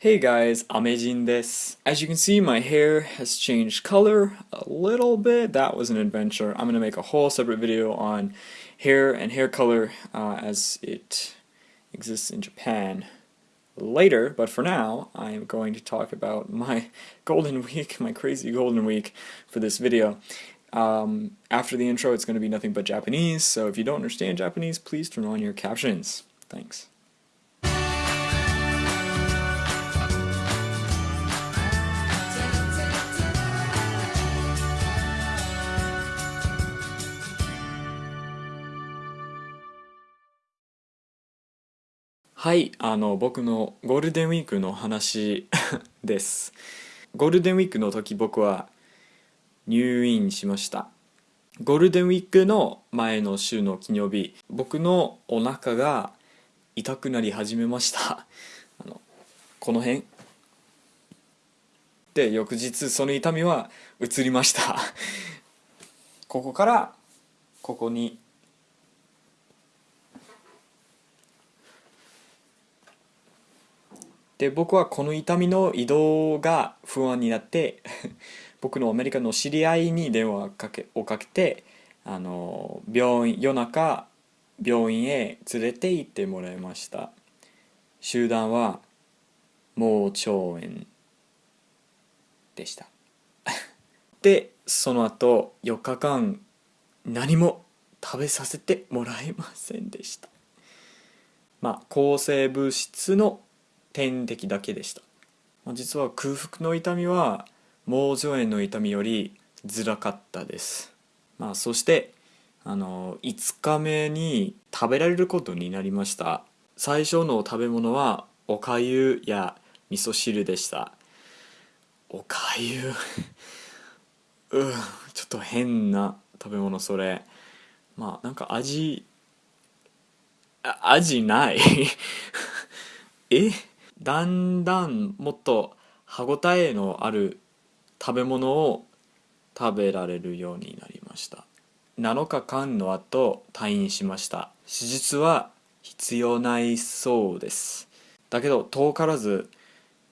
Hey guys, Amejin desu. As you can see, my hair has changed color a little bit. That was an adventure. I'm gonna make a whole separate video on hair and hair color uh, as it exists in Japan later, but for now, I am going to talk about my golden week, my crazy golden week for this video. Um, after the intro, it's going to be nothing but Japanese, so if you don't understand Japanese, please turn on your captions. Thanks. はい、あの僕のゴールデンウィークの話 です。ゴールデンウィークの時僕は入院しました。ゴールデンウィークの前の週の金曜日、僕のお腹が痛くなり始めました。あのこの辺で翌日その痛みは移りました。ここからここにで僕はこの痛みの移動が不安になって 僕のアメリカの知り合いに電話かけをかけてあの病院夜中病院へ連れて行ってもらいました。集団は盲腸炎でした。でその後4日間何も食べさせてもらえませんでした。まあ抗生物質の点滴だけでした。実は空腹の痛みは盲腸炎の痛みより辛かったです、まあ、そしてあの5日目に食べられることになりました。最初の食べ物はおかゆや味噌汁でした。おかゆ？うんちょっと変な食べ物それ。まあなんか味味ない。え？だんだんもっと歯ごたえのある食べ物を食べられるようになりました。7日間の後退院しました。手術は必要ないそうです。だけど遠からず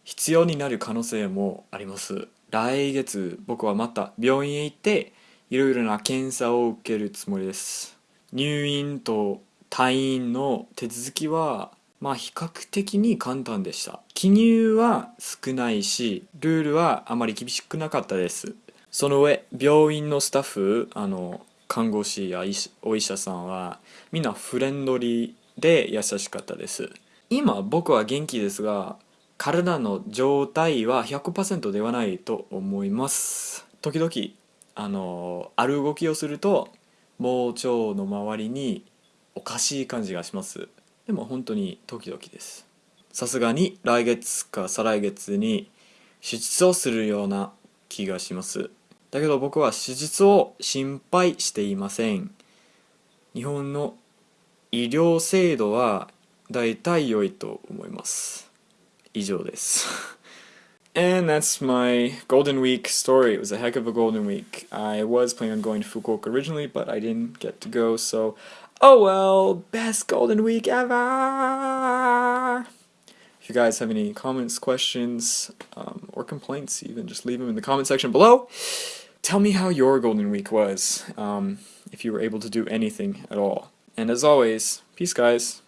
必要になる可能性もあります。来月僕はまた病院へ行っていろいろな検査を受けるつもりです。入院と退院の手続きはまあ比較的に簡単でした。記入は少ないしルールはあまり厳しくなかったです。その上病院のスタッフあの看護師やお医者さんはみんなフレンドリーで優しかったです。今僕は元気ですが体の状態は100%ではないと思います。時々あのある動きをすると盲腸の周りにおかしい感じがします。でも本当に時々ですさすがに来月か再来月に手術をするような気がしますだけど僕は手術を心配していません日本の医療制度は大体良いと思います以上です And that's my Golden Week story. It was a heck of a Golden Week. I was planning on going to Fukuoka originally, but I didn't get to go, so Oh well, best golden week ever! If you guys have any comments, questions, um, or complaints even, just leave them in the comment section below. Tell me how your golden week was, um, if you were able to do anything at all. And as always, peace guys.